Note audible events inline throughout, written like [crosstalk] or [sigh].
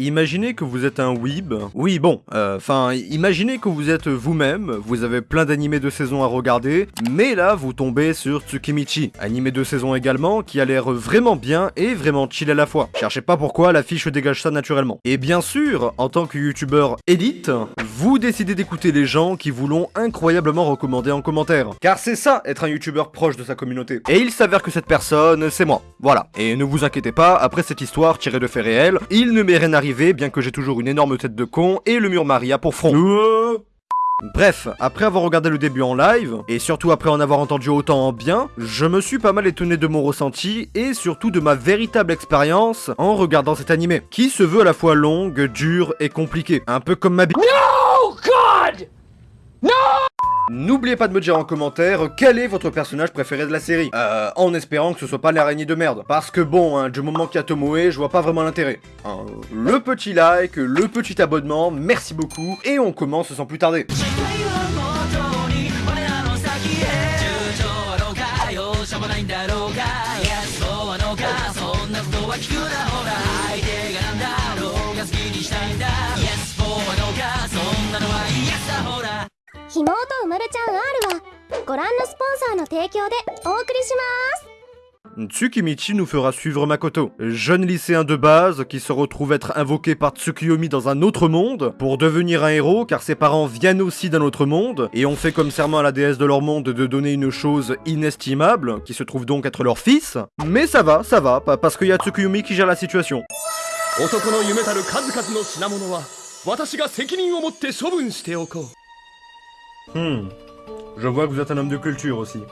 Imaginez que vous êtes un weeb. Oui, bon, enfin, imaginez que vous êtes vous-même, vous avez plein d'animés de saison à regarder, mais là, vous tombez sur Tsukimichi, animé de saison également, qui a l'air vraiment bien et vraiment chill à la fois. Cherchez pas pourquoi, la fiche dégage ça naturellement. Et bien sûr, en tant que youtubeur élite, vous décidez d'écouter les gens qui vous l'ont incroyablement recommandé en commentaire. Car c'est ça, être un youtubeur proche de sa communauté. Et il s'avère que cette personne, c'est moi. Voilà. Et ne vous inquiétez pas, après cette histoire tirée de faits réels, il ne m'est rien arrivé bien que j'ai toujours une énorme tête de con et le mur Maria pour front. Euh. Bref, après avoir regardé le début en live, et surtout après en avoir entendu autant en bien, je me suis pas mal étonné de mon ressenti, et surtout de ma véritable expérience en regardant cet animé, qui se veut à la fois longue, dure et compliquée, un peu comme ma vie. No God No N'oubliez pas de me dire en commentaire quel est votre personnage préféré de la série. Euh, en espérant que ce soit pas l'araignée de merde. Parce que bon, hein, du moment qu'il y a Tomoe, je vois pas vraiment l'intérêt. Hein, le petit like, le petit abonnement, merci beaucoup, et on commence sans plus tarder. Tsukimichi nous fera suivre Makoto, jeune lycéen de base qui se retrouve être invoqué par Tsukiyomi dans un autre monde pour devenir un héros car ses parents viennent aussi d'un autre monde et ont fait comme serment à la déesse de leur monde de donner une chose inestimable qui se trouve donc être leur fils. Mais ça va, ça va, parce qu'il y a Tsukiyomi qui gère la situation. Hmm. Je vois que vous êtes un homme de culture aussi.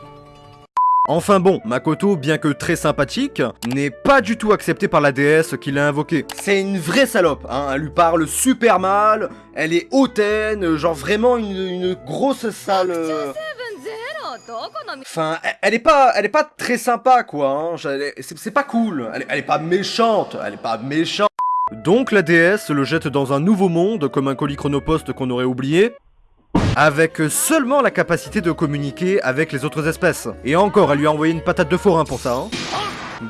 Enfin bon, Makoto, bien que très sympathique, n'est pas du tout accepté par la déesse qui l'a invoquée. C'est une vraie salope, hein, elle lui parle super mal, elle est hautaine, genre vraiment une, grosse sale... Euh, enfin, elle, est pas, elle est pas très sympa quoi, hein. c'est pas cool, elle, elle est pas méchante, elle est pas méchante. Donc la déesse le jette dans un nouveau monde comme un colis chronopost qu'on aurait oublié, avec seulement la capacité de communiquer avec les autres espèces. Et encore, elle lui a envoyé une patate de forain pour ça, hein.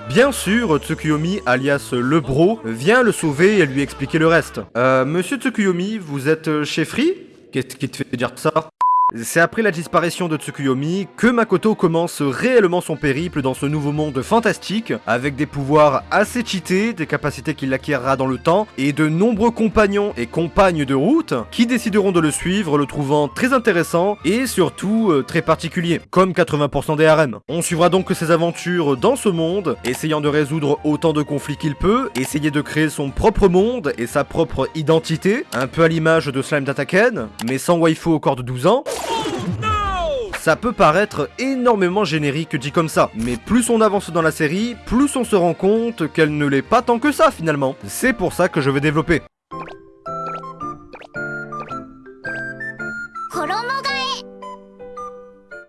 Bien sûr, Tsukuyomi, alias le bro, vient le sauver et lui expliquer le reste. Euh, monsieur Tsukuyomi, vous êtes chez Free? Qu'est-ce qui te fait dire ça? C'est après la disparition de Tsukuyomi que Makoto commence réellement son périple dans ce nouveau monde fantastique, avec des pouvoirs assez cheatés, des capacités qu'il acquérera dans le temps, et de nombreux compagnons et compagnes de route qui décideront de le suivre, le trouvant très intéressant et surtout euh, très particulier, comme 80% des harems. On suivra donc ses aventures dans ce monde, essayant de résoudre autant de conflits qu'il peut, essayer de créer son propre monde et sa propre identité, un peu à l'image de Slime Dataken, mais sans waifu au corps de 12 ans, ça peut paraître énormément générique dit comme ça, mais plus on avance dans la série, plus on se rend compte qu'elle ne l'est pas tant que ça finalement. C'est pour ça que je vais développer.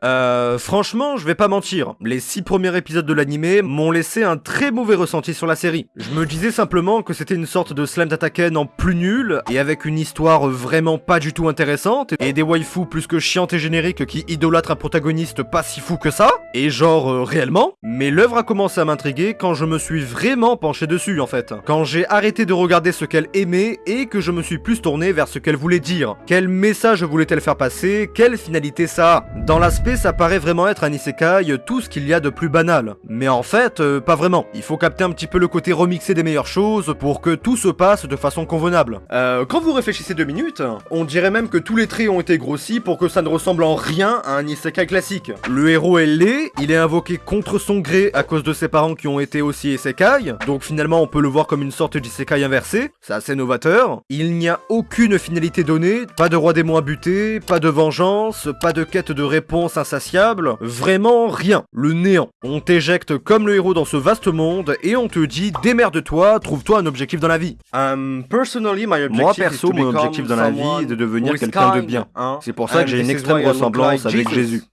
Euh, franchement, je vais pas mentir, les six premiers épisodes de l'animé m'ont laissé un très mauvais ressenti sur la série. Je me disais simplement que c'était une sorte de Slam Dataken en plus nul, et avec une histoire vraiment pas du tout intéressante, et des waifus plus que chiantes et génériques qui idolâtrent un protagoniste pas si fou que ça, et genre euh, réellement, mais l'œuvre a commencé à m'intriguer quand je me suis vraiment penché dessus en fait. Quand j'ai arrêté de regarder ce qu'elle aimait, et que je me suis plus tourné vers ce qu'elle voulait dire. Quel message voulait-elle faire passer? Quelle finalité ça a? Dans l'aspect ça paraît vraiment être un isekai, tout ce qu'il y a de plus banal. Mais en fait, euh, pas vraiment. Il faut capter un petit peu le côté remixé des meilleures choses pour que tout se passe de façon convenable. Euh, quand vous réfléchissez deux minutes, on dirait même que tous les traits ont été grossis pour que ça ne ressemble en rien à un isekai classique. Le héros est laid, il est invoqué contre son gré à cause de ses parents qui ont été aussi isekai, donc finalement on peut le voir comme une sorte d'isekai inversé, c'est assez novateur. Il n'y a aucune finalité donnée, pas de roi démon à buter, pas de vengeance, pas de quête de réponse insatiable, vraiment rien, le néant. On t'éjecte comme le héros dans ce vaste monde et on te dit démerde-toi, trouve-toi un objectif dans la vie. Um, personally, my Moi perso, mon objectif dans la vie est de devenir quelqu'un de bien. Hein? C'est pour ça que j'ai une extrême ressemblance avec Jésus.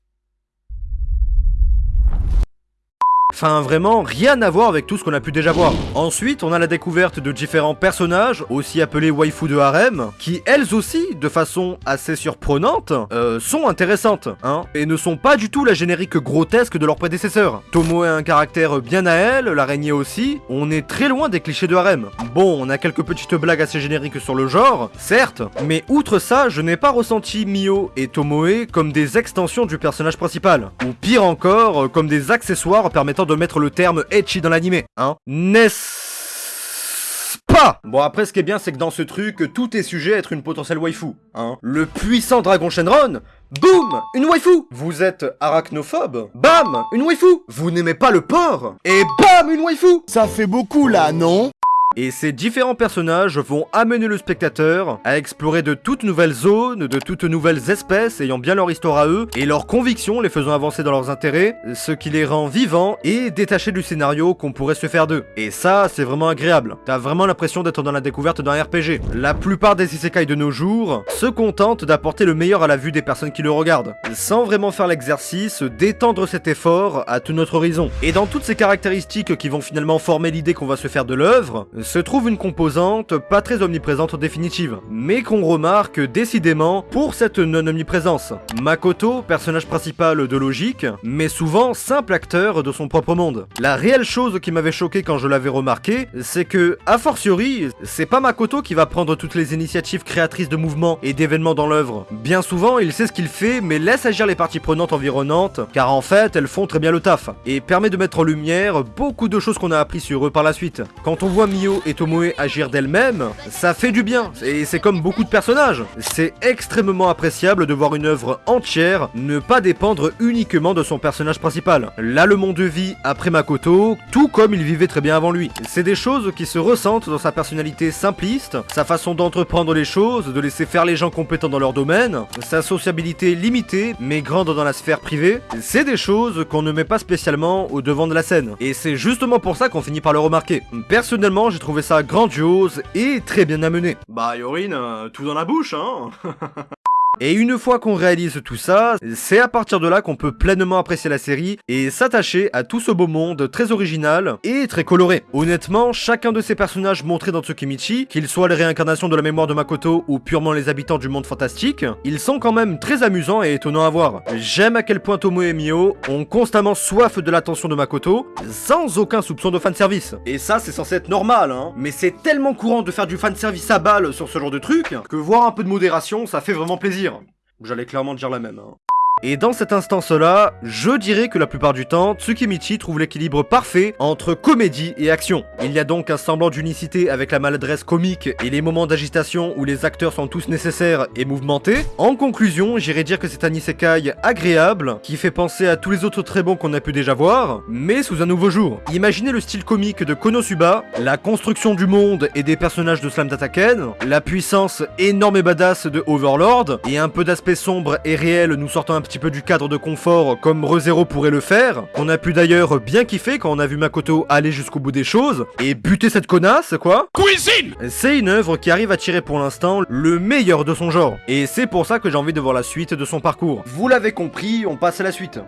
Enfin vraiment rien à voir avec tout ce qu'on a pu déjà voir. Ensuite, on a la découverte de différents personnages, aussi appelés waifu de harem, qui elles aussi, de façon assez surprenante, euh, sont intéressantes, hein, et ne sont pas du tout la générique grotesque de leurs prédécesseurs. Tomo a un caractère bien à elle, l'araignée aussi, on est très loin des clichés de harem. Bon, on a quelques petites blagues assez génériques sur le genre, certes, mais outre ça, je n'ai pas ressenti Mio et Tomoe comme des extensions du personnage principal, ou pire encore, comme des accessoires permettant de mettre le terme etchi dans l'anime, hein. N'est-ce pas? Bon après ce qui est bien c'est que dans ce truc, tout est sujet à être une potentielle waifu, hein. Le puissant dragon Shenron Boum! Une waifu! Vous êtes arachnophobe Bam! Une waifu! Vous n'aimez pas le porc Et bam! Une waifu! Ça fait beaucoup là, non? Et ces différents personnages vont amener le spectateur à explorer de toutes nouvelles zones, de toutes nouvelles espèces ayant bien leur histoire à eux, et leurs convictions les faisant avancer dans leurs intérêts, ce qui les rend vivants et détachés du scénario qu'on pourrait se faire d'eux. Et ça, c'est vraiment agréable. T'as vraiment l'impression d'être dans la découverte d'un RPG. La plupart des isekai de nos jours se contentent d'apporter le meilleur à la vue des personnes qui le regardent, sans vraiment faire l'exercice d'étendre cet effort à tout notre horizon. Et dans toutes ces caractéristiques qui vont finalement former l'idée qu'on va se faire de l'œuvre, se trouve une composante pas très omniprésente en définitive, mais qu'on remarque décidément pour cette non-omniprésence. Makoto, personnage principal de logique, mais souvent simple acteur de son propre monde. La réelle chose qui m'avait choqué quand je l'avais remarqué, c'est que, a fortiori, c'est pas Makoto qui va prendre toutes les initiatives créatrices de mouvements et d'événements dans l'œuvre. Bien souvent, il sait ce qu'il fait, mais laisse agir les parties prenantes environnantes, car en fait, elles font très bien le taf, et permet de mettre en lumière beaucoup de choses qu'on a appris sur eux par la suite. Quand on voit Mio et Tomoe agir d'elle-même, ça fait du bien, et c'est comme beaucoup de personnages. C'est extrêmement appréciable de voir une œuvre entière ne pas dépendre uniquement de son personnage principal. Là, le monde de vie après Makoto, tout comme il vivait très bien avant lui. C'est des choses qui se ressentent dans sa personnalité simpliste, sa façon d'entreprendre les choses, de laisser faire les gens compétents dans leur domaine, sa sociabilité limitée, mais grande dans la sphère privée. C'est des choses qu'on ne met pas spécialement au devant de la scène. Et c'est justement pour ça qu'on finit par le remarquer. Personnellement, j'ai trouvé ça grandiose et très bien amené. Bah Yorin, euh, tout dans la bouche, hein [laughs] Et une fois qu'on réalise tout ça, c'est à partir de là qu'on peut pleinement apprécier la série et s'attacher à tout ce beau monde très original et très coloré. Honnêtement, chacun de ces personnages montrés dans Tsukimichi, qu'ils soient les réincarnations de la mémoire de Makoto ou purement les habitants du monde fantastique, ils sont quand même très amusants et étonnants à voir. J'aime à quel point Tomo et Mio ont constamment soif de l'attention de Makoto, sans aucun soupçon de fanservice. Et ça, c'est censé être normal, hein. Mais c'est tellement courant de faire du fanservice à balle sur ce genre de truc, que voir un peu de modération, ça fait vraiment plaisir. J'allais clairement dire la même. Hein. Et dans cette instance-là, je dirais que la plupart du temps, Tsukimichi trouve l'équilibre parfait entre comédie et action. Il y a donc un semblant d'unicité avec la maladresse comique et les moments d'agitation où les acteurs sont tous nécessaires et mouvementés. En conclusion, j'irais dire que c'est un isekai agréable, qui fait penser à tous les autres très bons qu'on a pu déjà voir, mais sous un nouveau jour. Imaginez le style comique de Konosuba, la construction du monde et des personnages de Slam Dataken, la puissance énorme et badass de Overlord, et un peu d'aspect sombre et réel nous sortant un petit peu du cadre de confort comme ReZero pourrait le faire, qu'on a pu d'ailleurs bien kiffer quand on a vu Makoto aller jusqu'au bout des choses, et buter cette connasse, quoi. Cuisine C'est une œuvre qui arrive à tirer pour l'instant le meilleur de son genre, et c'est pour ça que j'ai envie de voir la suite de son parcours. Vous l'avez compris, on passe à la suite.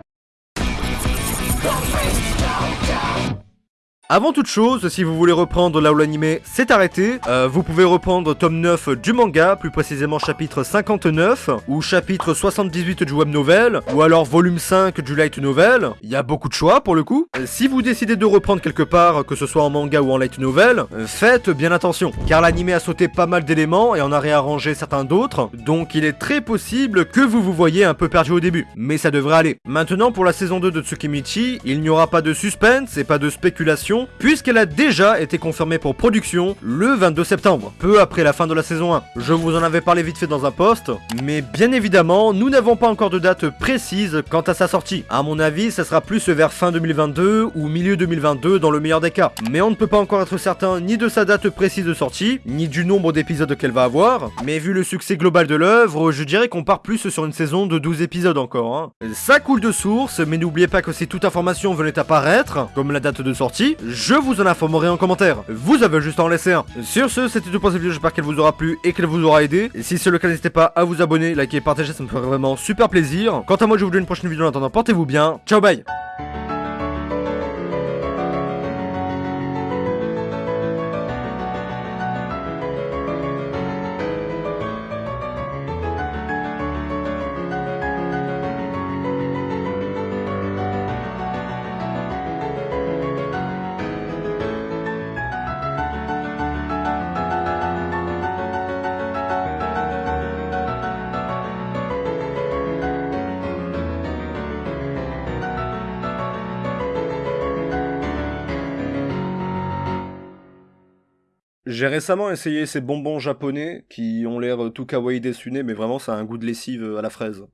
Avant toute chose, si vous voulez reprendre là où l'anime s'est arrêté, euh, vous pouvez reprendre tome 9 du manga, plus précisément chapitre 59, ou chapitre 78 du web novel, ou alors volume 5 du light novel. Il y a beaucoup de choix pour le coup. Euh, Si vous décidez de reprendre quelque part, que ce soit en manga ou en light novel, euh, faites bien attention, car l'anime a sauté pas mal d'éléments et en a réarrangé certains d'autres, donc il est très possible que vous vous voyez un peu perdu au début, mais ça devrait aller. Maintenant pour la saison 2 de Tsukimichi, il n'y aura pas de suspense et pas de spéculation, puisqu'elle a déjà été confirmée pour production le 22 septembre, peu après la fin de la saison 1. Je vous en avais parlé vite fait dans un post, mais bien évidemment, nous n'avons pas encore de date précise quant à sa sortie. À mon avis, ça sera plus vers fin 2022 ou milieu 2022 dans le meilleur des cas. Mais on ne peut pas encore être certain ni de sa date précise de sortie, ni du nombre d'épisodes qu'elle va avoir, mais vu le succès global de l'œuvre, je dirais qu'on part plus sur une saison de 12 épisodes encore. hein. Ça coule de source, mais n'oubliez pas que si toute information venait apparaître, comme la date de sortie, je vous en informerai en commentaire. Vous avez juste à en laisser un. Sur ce, c'était tout pour cette vidéo, j'espère qu'elle vous aura plu et qu'elle vous aura aidé. Si c'est le cas, n'hésitez pas à vous abonner, liker et partager, ça me ferait vraiment super plaisir. Quant à moi, je vous dis une prochaine vidéo, en attendant, portez-vous bien. Ciao, bye J'ai récemment essayé ces bonbons japonais qui ont l'air tout kawaii dessinés, mais vraiment ça a un goût de lessive à la fraise.